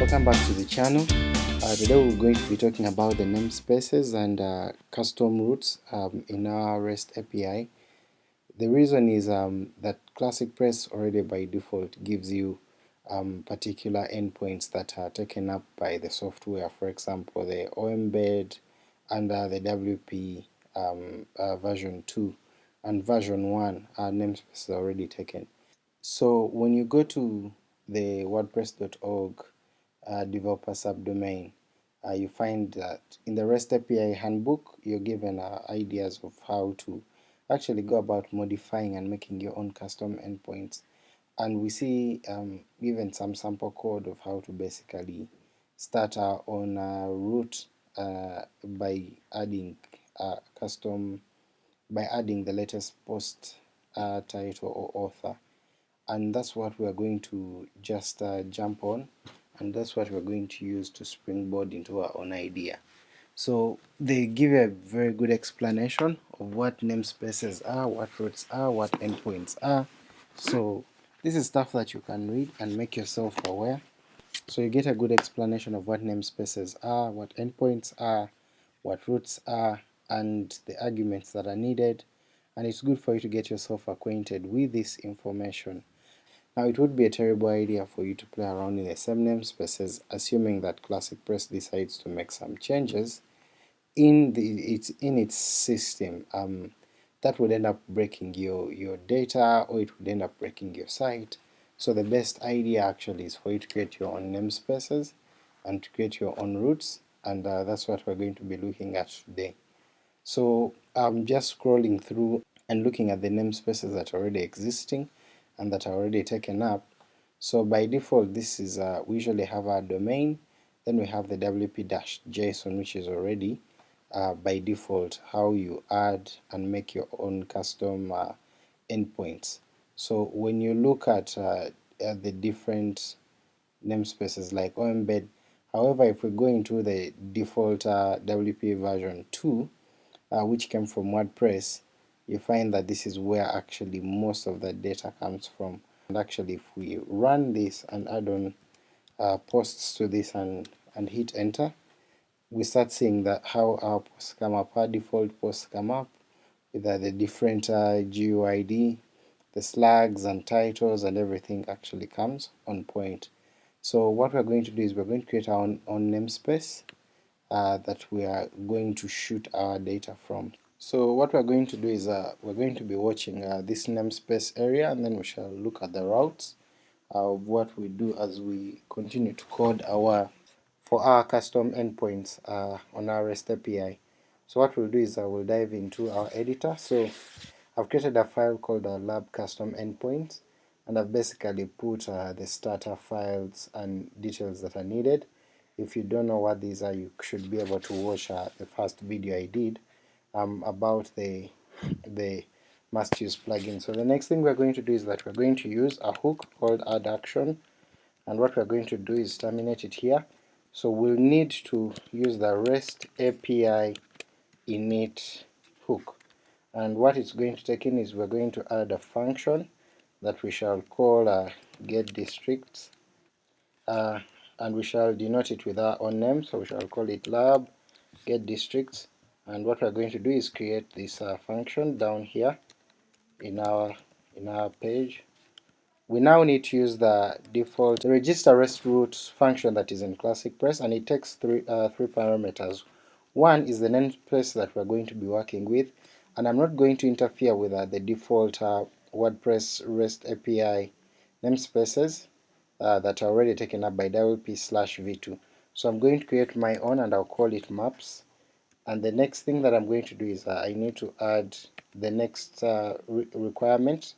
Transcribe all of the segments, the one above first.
welcome back to the channel. Uh, today we're going to be talking about the namespaces and uh, custom routes um, in our REST API the reason is um, that Classic Press already by default gives you um, particular endpoints that are taken up by the software. For example the OEmbed under the WP um, uh, version 2 and version 1 our namespace is already taken. So when you go to the wordpress.org uh, developer subdomain, uh, you find that in the REST API handbook you're given uh, ideas of how to actually go about modifying and making your own custom endpoints. And we see um, given some sample code of how to basically start our own uh, route uh, by adding uh, custom by adding the latest post uh, title or author. And that's what we're going to just uh, jump on and that's what we're going to use to springboard into our own idea. So they give a very good explanation of what namespaces are, what routes are, what endpoints are. So this is stuff that you can read and make yourself aware. So you get a good explanation of what namespaces are, what endpoints are, what routes are, and the arguments that are needed, and it's good for you to get yourself acquainted with this information. Now it would be a terrible idea for you to play around in the same namespaces assuming that Classic Press decides to make some changes in the its in its system. Um, that would end up breaking your, your data or it would end up breaking your site. So the best idea actually is for you to create your own namespaces and to create your own routes and uh, that's what we're going to be looking at today. So I'm just scrolling through and looking at the namespaces that are already existing and that are already taken up. So by default this is uh, we usually have our domain, then we have the wp-json which is already uh, by default how you add and make your own custom uh, endpoints. So when you look at, uh, at the different namespaces like OEmbed, however if we go into the default uh, WP version 2 uh, which came from WordPress, you find that this is where actually most of the data comes from. And actually if we run this and add on uh, posts to this and, and hit enter, we start seeing that how our posts come up, our default posts come up with uh, the different uh, GUID, the slugs and titles and everything actually comes on point. So what we're going to do is we're going to create our own, own namespace uh, that we are going to shoot our data from. So what we're going to do is uh, we're going to be watching uh, this namespace area and then we shall look at the routes of what we do as we continue to code our for our custom endpoints uh, on our REST API. So what we'll do is I uh, will dive into our editor. So I've created a file called a lab custom endpoints and I've basically put uh, the starter files and details that are needed. If you don't know what these are you should be able to watch uh, the first video I did um, about the the must use plugin. So the next thing we're going to do is that we're going to use a hook called add action and what we're going to do is terminate it here. So we'll need to use the REST API init hook. And what it's going to take in is we're going to add a function that we shall call uh, get districts. Uh, and we shall denote it with our own name. So we shall call it lab get districts and what we're going to do is create this uh, function down here in our in our page. We now need to use the default register rest route function that is in classic press and it takes three uh, three parameters. One is the namespace that we're going to be working with and I'm not going to interfere with uh, the default uh, WordPress REST API namespaces uh, that are already taken up by WP slash v2 so I'm going to create my own and I'll call it maps and the next thing that I'm going to do is uh, I need to add the next uh, re requirement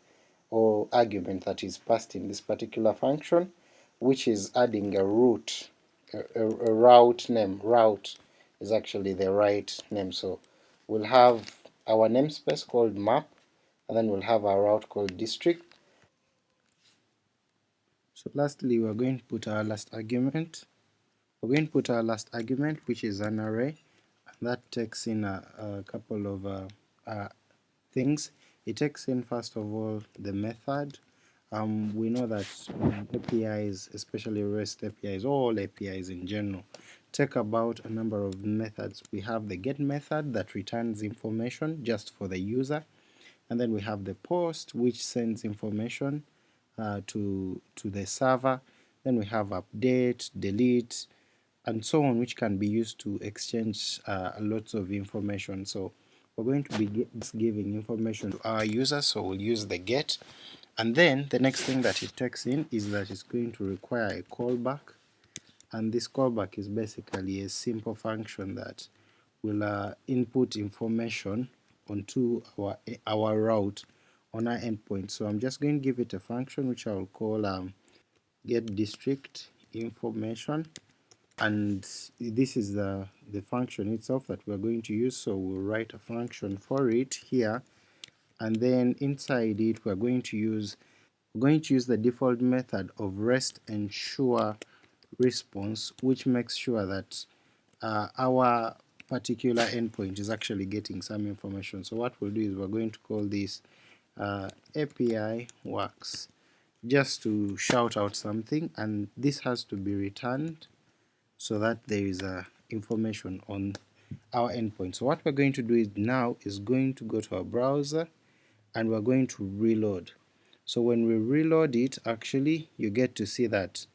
or argument that is passed in this particular function which is adding a route a, a, a route name. Route is actually the right name. So we'll have our namespace called map and then we'll have our route called district. So lastly we're going to put our last argument. We're going to put our last argument which is an array that takes in a, a couple of uh, uh, things. It takes in first of all the method um, we know that APIs, especially REST APIs, all APIs in general, take about a number of methods. We have the get method that returns information just for the user, and then we have the post which sends information uh, to, to the server, then we have update, delete, and so on which can be used to exchange uh, lots of information. So we're going to be giving information to our users, so we'll use the get, and then the next thing that it takes in is that it's going to require a callback, and this callback is basically a simple function that will uh, input information onto our, our route on our endpoint. So I'm just going to give it a function which I will call um, get district information and this is the, the function itself that we're going to use. So we'll write a function for it here. And then inside it we're going to use we're going to use the default method of rest ensure response which makes sure that uh, our particular endpoint is actually getting some information. So what we'll do is we're going to call this uh, API works just to shout out something. And this has to be returned so that there is uh, information on our endpoint. So what we're going to do is now is going to go to our browser and we're going to reload. So when we reload it actually you get to see that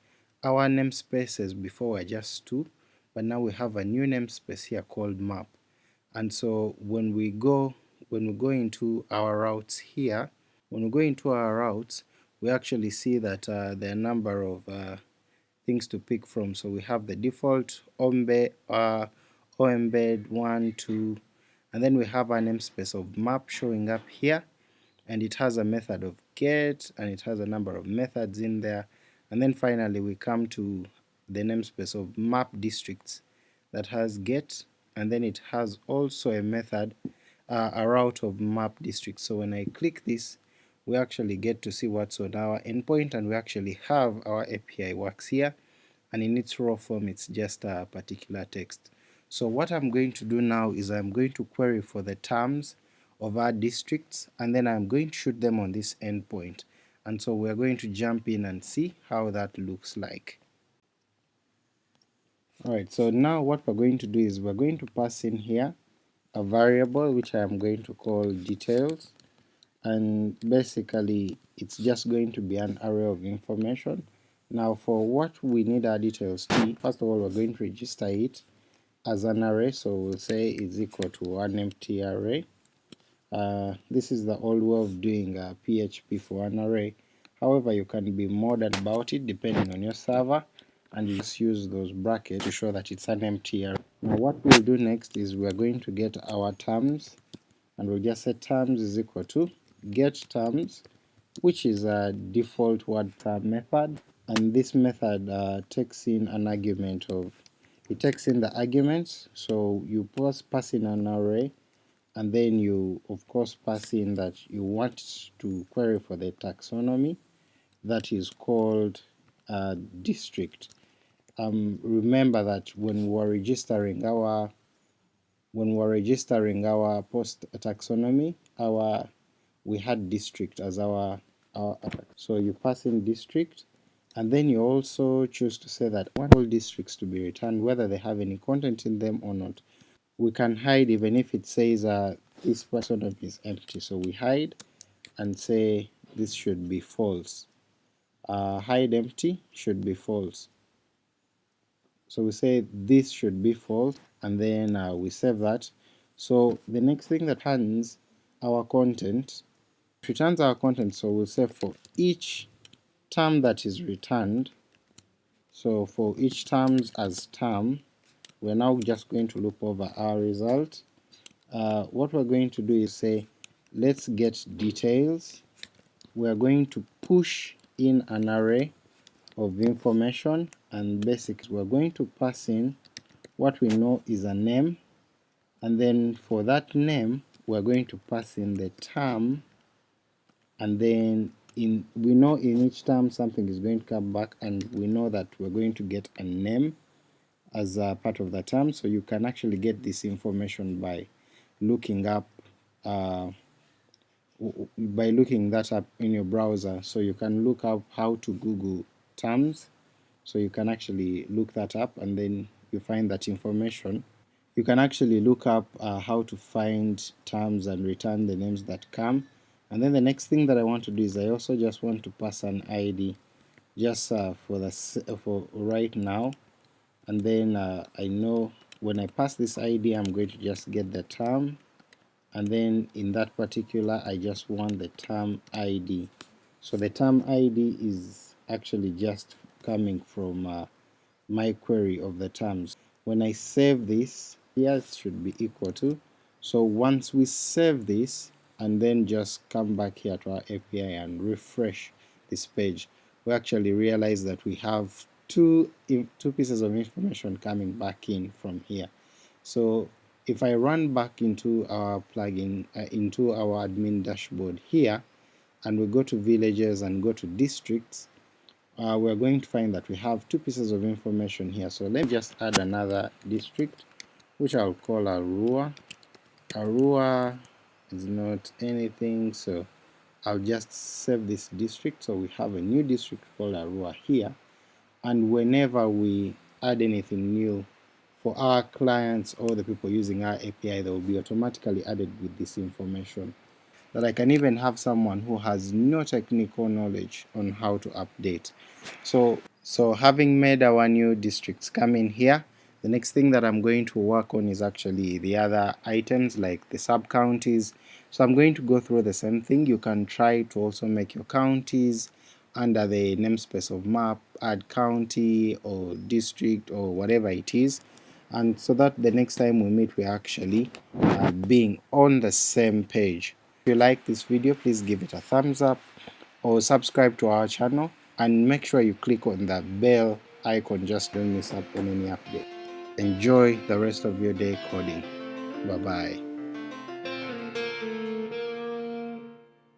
our namespaces before were just two but now we have a new namespace here called map and so when we go when we go into our routes here when we go into our routes we actually see that uh, there are a number of uh, things to pick from. So we have the default ombe uh, oembed 1 2 and then we have a namespace of map showing up here. And it has a method of get and it has a number of methods in there. And then finally we come to the namespace of map districts that has get. And then it has also a method uh, a route of map districts. So when I click this we actually get to see what's on our endpoint and we actually have our API works here and in its raw form it's just a particular text. So what I'm going to do now is I'm going to query for the terms of our districts and then I'm going to shoot them on this endpoint and so we're going to jump in and see how that looks like. Alright, so now what we're going to do is we're going to pass in here a variable which I am going to call details and basically it's just going to be an array of information. Now for what we need our details to first of all we're going to register it as an array, so we'll say is equal to an empty array. Uh, this is the old way of doing uh, PHP for an array, however you can be modern about it depending on your server and you just use those brackets to show that it's an empty array. Now what we'll do next is we're going to get our terms and we'll just say terms is equal to get terms which is a default word term method. And this method uh, takes in an argument of it takes in the arguments. So you pass, pass in an array and then you of course pass in that you want to query for the taxonomy. That is called uh, district. Um, remember that when we are registering our when we are registering our post taxonomy, our we had district as our, our so you pass in district and then you also choose to say that want all districts to be returned whether they have any content in them or not. We can hide even if it says uh, this taxonomy is empty so we hide and say this should be false. Uh, hide empty should be false so we say this should be false and then uh, we save that. So the next thing that happens, our content, returns our content, so we'll say for each term that is returned, so for each terms as term, we're now just going to loop over our result. Uh, what we're going to do is say let's get details. We're going to push in an array of information and basics we're going to pass in what we know is a name and then for that name we're going to pass in the term and then in we know in each term something is going to come back and we know that we're going to get a name as a part of the term. So you can actually get this information by looking up uh, by looking that up in your browser. So you can look up how to google terms. So you can actually look that up and then you find that information. You can actually look up uh, how to find terms and return the names that come and then the next thing that I want to do is I also just want to pass an ID just uh, for the for right now. And then uh, I know when I pass this ID I'm going to just get the term. And then in that particular I just want the term ID so the term ID is actually just coming from uh, my query of the terms. When I save this here it should be equal to. So once we save this and then just come back here to our API and refresh this page. We actually realize that we have two two pieces of information coming back in from here. So if I run back into our plugin uh, into our admin dashboard here and we go to villages and go to districts uh, we're going to find that we have two pieces of information here. So let me just add another district which I'll call Arua. Arua is not anything so I'll just save this district. So we have a new district called Arua here. And whenever we add anything new for our clients or the people using our API they will be automatically added with this information. That I can even have someone who has no technical knowledge on how to update. So so having made our new districts come in here the next thing that I'm going to work on is actually the other items like the sub counties so I'm going to go through the same thing you can try to also make your counties under the namespace of map add county or district or whatever it is and so that the next time we meet we're actually uh, being on the same page. If you like this video please give it a thumbs up or subscribe to our channel and make sure you click on the bell icon just don't miss out on any update. Enjoy the rest of your day coding. Bye bye.